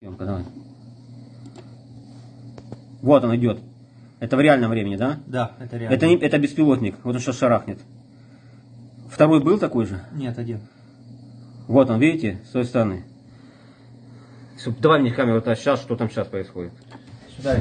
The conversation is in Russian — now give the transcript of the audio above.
Съемка, давай. Вот он идет. Это в реальном времени, да? Да, это реально. Это, не, это беспилотник. Вот он сейчас шарахнет. Второй был такой же? Нет, один. Вот он, видите, с той стороны. Давай мне камеру сейчас, что там сейчас происходит. Сюда